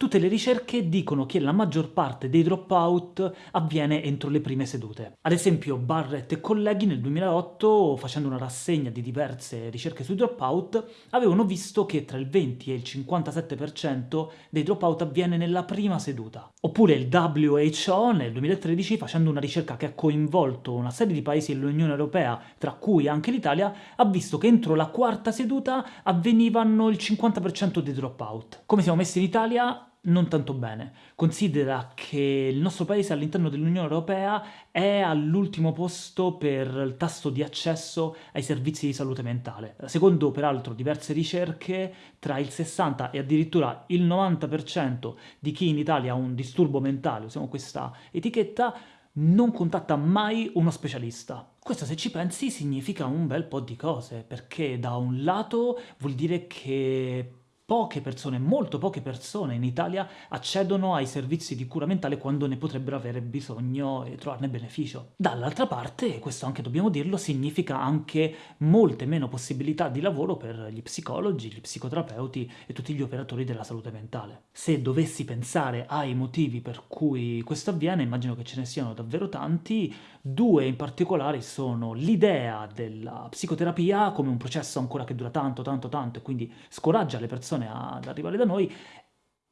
Tutte le ricerche dicono che la maggior parte dei dropout avviene entro le prime sedute. Ad esempio Barrett e colleghi nel 2008, facendo una rassegna di diverse ricerche sui dropout, avevano visto che tra il 20 e il 57% dei dropout avviene nella prima seduta. Oppure il WHO nel 2013, facendo una ricerca che ha coinvolto una serie di paesi dell'Unione Europea, tra cui anche l'Italia, ha visto che entro la quarta seduta avvenivano il 50% dei dropout. Come siamo messi in Italia? Non tanto bene. Considera che il nostro paese all'interno dell'Unione Europea è all'ultimo posto per il tasso di accesso ai servizi di salute mentale. Secondo peraltro diverse ricerche, tra il 60 e addirittura il 90% di chi in Italia ha un disturbo mentale, usiamo questa etichetta, non contatta mai uno specialista. Questo se ci pensi significa un bel po' di cose, perché da un lato vuol dire che poche persone, molto poche persone in Italia accedono ai servizi di cura mentale quando ne potrebbero avere bisogno e trovarne beneficio. Dall'altra parte, questo anche dobbiamo dirlo, significa anche molte meno possibilità di lavoro per gli psicologi, gli psicoterapeuti e tutti gli operatori della salute mentale. Se dovessi pensare ai motivi per cui questo avviene, immagino che ce ne siano davvero tanti, due in particolare sono l'idea della psicoterapia come un processo ancora che dura tanto, tanto, tanto e quindi scoraggia le persone persone ad arrivare da noi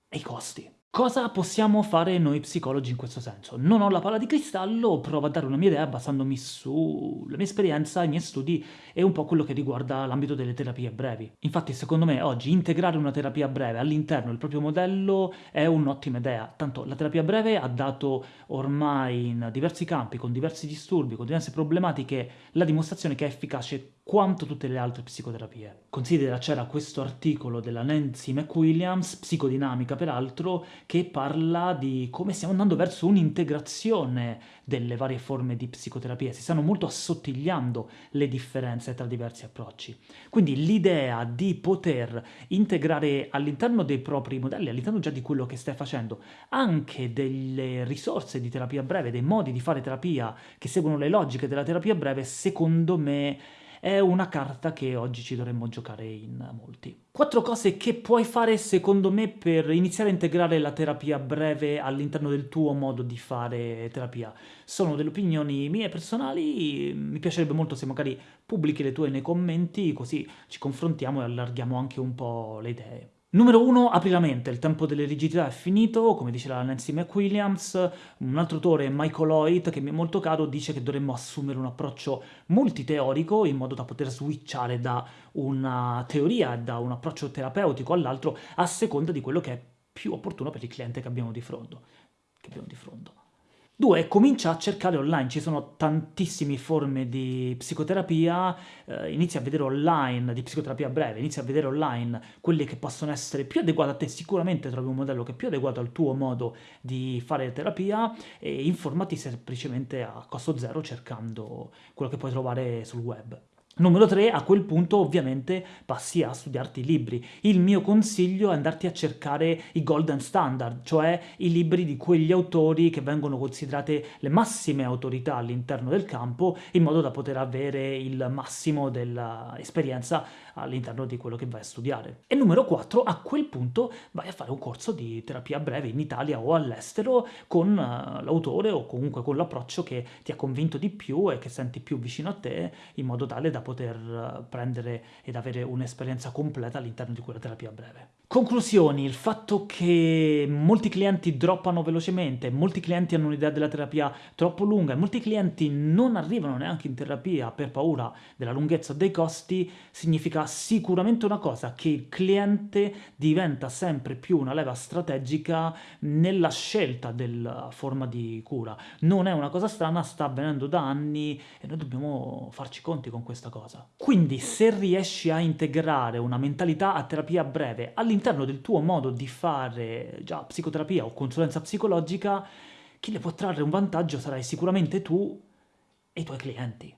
e i costi. Cosa possiamo fare noi psicologi in questo senso? Non ho la palla di cristallo, provo a dare una mia idea basandomi sulla mia esperienza, i miei studi e un po' quello che riguarda l'ambito delle terapie brevi. Infatti secondo me oggi integrare una terapia breve all'interno del proprio modello è un'ottima idea, tanto la terapia breve ha dato ormai in diversi campi, con diversi disturbi, con diverse problematiche, la dimostrazione che è efficace quanto tutte le altre psicoterapie. Considera c'era questo articolo della Nancy McWilliams, psicodinamica peraltro, che parla di come stiamo andando verso un'integrazione delle varie forme di psicoterapia, si stanno molto assottigliando le differenze tra diversi approcci. Quindi l'idea di poter integrare all'interno dei propri modelli, all'interno già di quello che stai facendo, anche delle risorse di terapia breve, dei modi di fare terapia che seguono le logiche della terapia breve, secondo me è una carta che oggi ci dovremmo giocare in molti. Quattro cose che puoi fare secondo me per iniziare a integrare la terapia breve all'interno del tuo modo di fare terapia. Sono delle opinioni mie personali, mi piacerebbe molto se magari pubblichi le tue nei commenti, così ci confrontiamo e allarghiamo anche un po' le idee. Numero 1, apri la mente, il tempo delle rigidità è finito, come dice la Nancy McWilliams, un altro autore, Michael Hoyt, che mi è molto caro, dice che dovremmo assumere un approccio multiteorico in modo da poter switchare da una teoria, da un approccio terapeutico all'altro, a seconda di quello che è più opportuno per il cliente che abbiamo di fronte. Che abbiamo di fronte. Due, comincia a cercare online, ci sono tantissime forme di psicoterapia, eh, inizia a vedere online, di psicoterapia breve, inizia a vedere online quelle che possono essere più adeguate a te, sicuramente trovi un modello che è più adeguato al tuo modo di fare terapia e informati semplicemente a costo zero cercando quello che puoi trovare sul web. Numero 3, a quel punto ovviamente passi a studiarti i libri. Il mio consiglio è andarti a cercare i golden standard, cioè i libri di quegli autori che vengono considerate le massime autorità all'interno del campo, in modo da poter avere il massimo dell'esperienza all'interno di quello che vai a studiare. E numero 4, a quel punto vai a fare un corso di terapia breve in Italia o all'estero con uh, l'autore o comunque con l'approccio che ti ha convinto di più e che senti più vicino a te, in modo tale da poter eh, prendere ed avere un'esperienza completa all'interno di quella terapia breve. Conclusioni, il fatto che molti clienti droppano velocemente, molti clienti hanno un'idea della terapia troppo lunga e molti clienti non arrivano neanche in terapia per paura della lunghezza dei costi, significa sicuramente una cosa, che il cliente diventa sempre più una leva strategica nella scelta della forma di cura. Non è una cosa strana, sta avvenendo da anni e noi dobbiamo farci conti con questa cosa. Quindi se riesci a integrare una mentalità a terapia breve all'interno del tuo modo di fare già psicoterapia o consulenza psicologica, chi ne può trarre un vantaggio sarai sicuramente tu e i tuoi clienti.